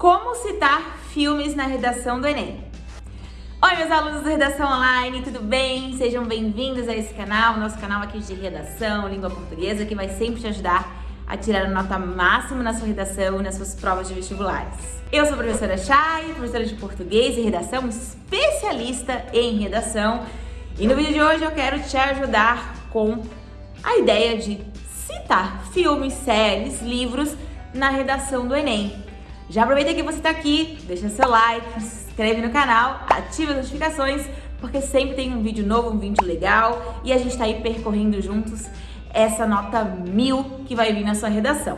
Como citar filmes na redação do Enem? Oi, meus alunos da Redação Online, tudo bem? Sejam bem-vindos a esse canal, nosso canal aqui de redação, língua portuguesa, que vai sempre te ajudar a tirar a nota máxima na sua redação e nas suas provas de vestibulares. Eu sou a professora Chay, professora de português e redação, especialista em redação, e no vídeo de hoje eu quero te ajudar com a ideia de citar filmes, séries, livros na redação do Enem. Já aproveita que você está aqui, deixa seu like, se inscreve no canal, ativa as notificações, porque sempre tem um vídeo novo, um vídeo legal e a gente está aí percorrendo juntos essa nota mil que vai vir na sua redação.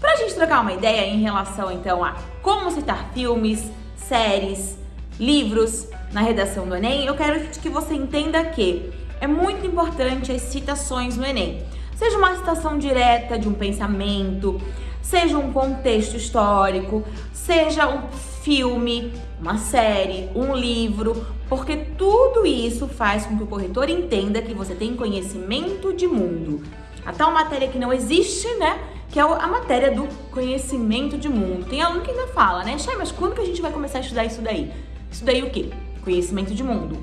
Para a gente trocar uma ideia em relação então a como citar filmes, séries, livros na redação do Enem, eu quero que você entenda que é muito importante as citações no Enem. Seja uma citação direta de um pensamento, seja um contexto histórico, seja um filme, uma série, um livro, porque tudo isso faz com que o corretor entenda que você tem conhecimento de mundo. A tal matéria que não existe, né? Que é a matéria do conhecimento de mundo. Tem aluno que ainda fala, né? Chay, mas quando que a gente vai começar a estudar isso daí? Isso daí o quê? Conhecimento de mundo.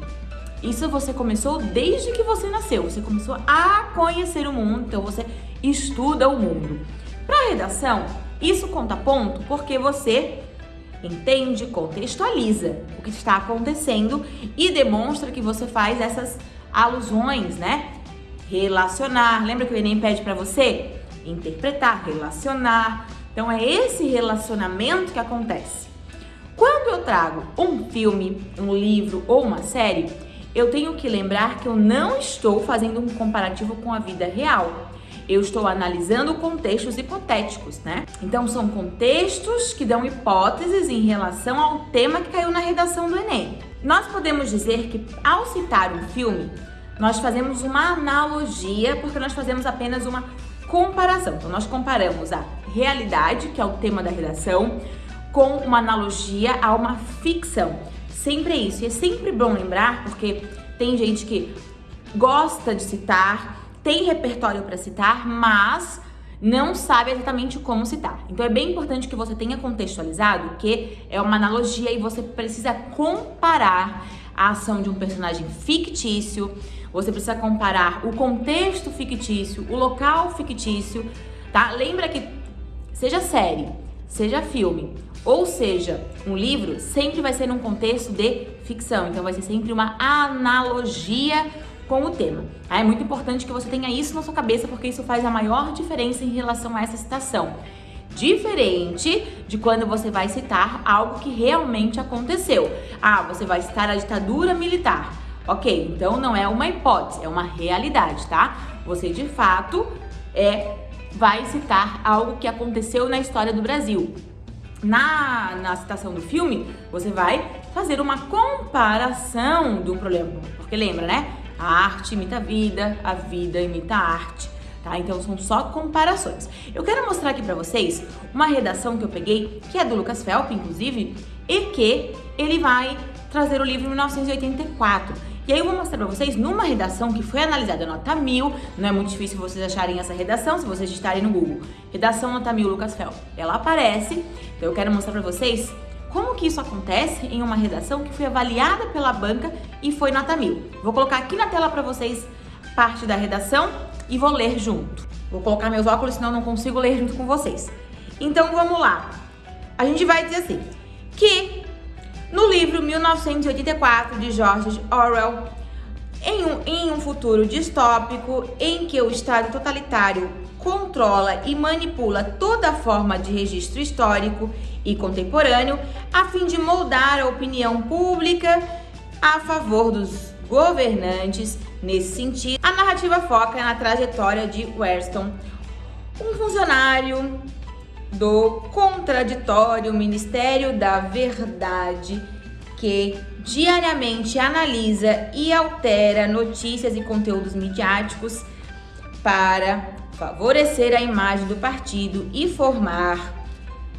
Isso você começou desde que você nasceu. Você começou a conhecer o mundo, então você estuda o mundo. Para redação, isso conta ponto porque você entende, contextualiza o que está acontecendo e demonstra que você faz essas alusões, né? Relacionar. Lembra que o Enem pede para você interpretar, relacionar. Então é esse relacionamento que acontece. Quando eu trago um filme, um livro ou uma série, eu tenho que lembrar que eu não estou fazendo um comparativo com a vida real eu estou analisando contextos hipotéticos, né? Então são contextos que dão hipóteses em relação ao tema que caiu na redação do Enem. Nós podemos dizer que ao citar um filme, nós fazemos uma analogia porque nós fazemos apenas uma comparação. Então nós comparamos a realidade, que é o tema da redação, com uma analogia a uma ficção. Sempre é isso. E é sempre bom lembrar, porque tem gente que gosta de citar tem repertório para citar, mas não sabe exatamente como citar. Então é bem importante que você tenha contextualizado que é uma analogia e você precisa comparar a ação de um personagem fictício, você precisa comparar o contexto fictício, o local fictício, tá? Lembra que seja série, seja filme, ou seja, um livro, sempre vai ser num contexto de ficção. Então vai ser sempre uma analogia com o tema. Tá? É muito importante que você tenha isso na sua cabeça, porque isso faz a maior diferença em relação a essa citação. Diferente de quando você vai citar algo que realmente aconteceu. Ah, você vai citar a ditadura militar. Ok, então não é uma hipótese, é uma realidade, tá? Você de fato é, vai citar algo que aconteceu na história do Brasil. Na, na citação do filme, você vai fazer uma comparação do problema. Porque lembra, né? A arte imita a vida, a vida imita a arte. Tá? Então são só comparações. Eu quero mostrar aqui para vocês uma redação que eu peguei, que é do Lucas Felp, inclusive, e que ele vai trazer o livro em 1984. E aí eu vou mostrar para vocês numa redação que foi analisada nota mil, não é muito difícil vocês acharem essa redação se vocês digitarem no Google. Redação nota mil Lucas Felp. Ela aparece, então eu quero mostrar para vocês como que isso acontece em uma redação que foi avaliada pela banca e foi nota mil? Vou colocar aqui na tela para vocês parte da redação e vou ler junto. Vou colocar meus óculos, senão não consigo ler junto com vocês. Então vamos lá. A gente vai dizer assim, que no livro 1984 de George Orwell, em um, em um futuro distópico em que o Estado totalitário controla e manipula toda forma de registro histórico e contemporâneo a fim de moldar a opinião pública a favor dos governantes. Nesse sentido, a narrativa foca na trajetória de Weston, um funcionário do contraditório Ministério da Verdade que diariamente analisa e altera notícias e conteúdos midiáticos para favorecer a imagem do partido e formar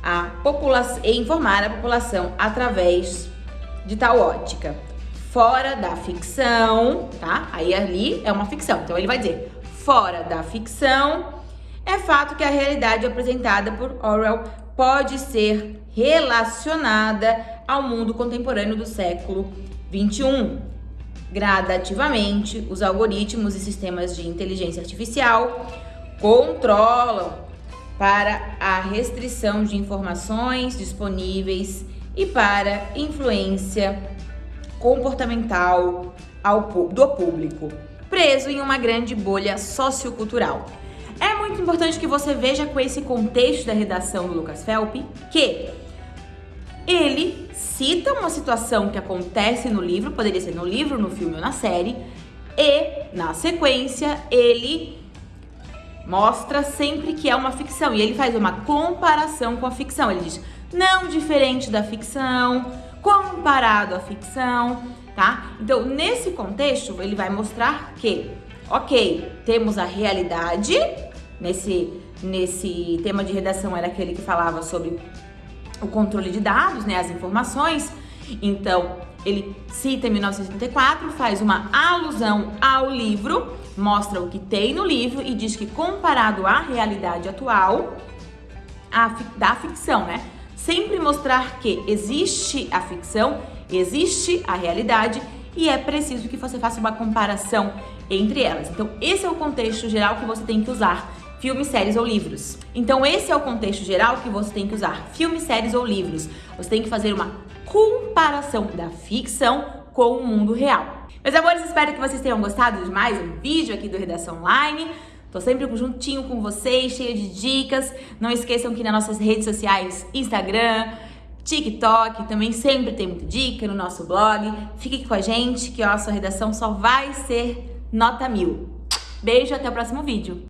a população e informar a população através de tal ótica. Fora da ficção, tá? Aí ali é uma ficção. Então ele vai dizer: fora da ficção, é fato que a realidade apresentada por Orwell pode ser relacionada ao mundo contemporâneo do século 21. Gradativamente, os algoritmos e sistemas de inteligência artificial controlam para a restrição de informações disponíveis e para influência comportamental ao, do público, preso em uma grande bolha sociocultural. É muito importante que você veja com esse contexto da redação do Lucas Felp que ele cita uma situação que acontece no livro, poderia ser no livro, no filme ou na série, e na sequência ele mostra sempre que é uma ficção e ele faz uma comparação com a ficção. Ele diz: "Não diferente da ficção, comparado à ficção", tá? Então, nesse contexto, ele vai mostrar que, OK, temos a realidade, nesse nesse tema de redação era aquele que falava sobre o controle de dados, né, as informações. Então, ele cita em 1984, faz uma alusão ao livro, mostra o que tem no livro e diz que comparado à realidade atual, a, da ficção, né? Sempre mostrar que existe a ficção, existe a realidade e é preciso que você faça uma comparação entre elas. Então, esse é o contexto geral que você tem que usar filmes, séries ou livros. Então esse é o contexto geral que você tem que usar, filmes, séries ou livros. Você tem que fazer uma comparação da ficção com o mundo real. Meus amores, espero que vocês tenham gostado de mais um vídeo aqui do Redação Online. Tô sempre juntinho com vocês, cheia de dicas. Não esqueçam que nas nossas redes sociais, Instagram, TikTok, também sempre tem muita dica no nosso blog. Fique aqui com a gente que ó, a sua redação só vai ser nota mil. Beijo, até o próximo vídeo.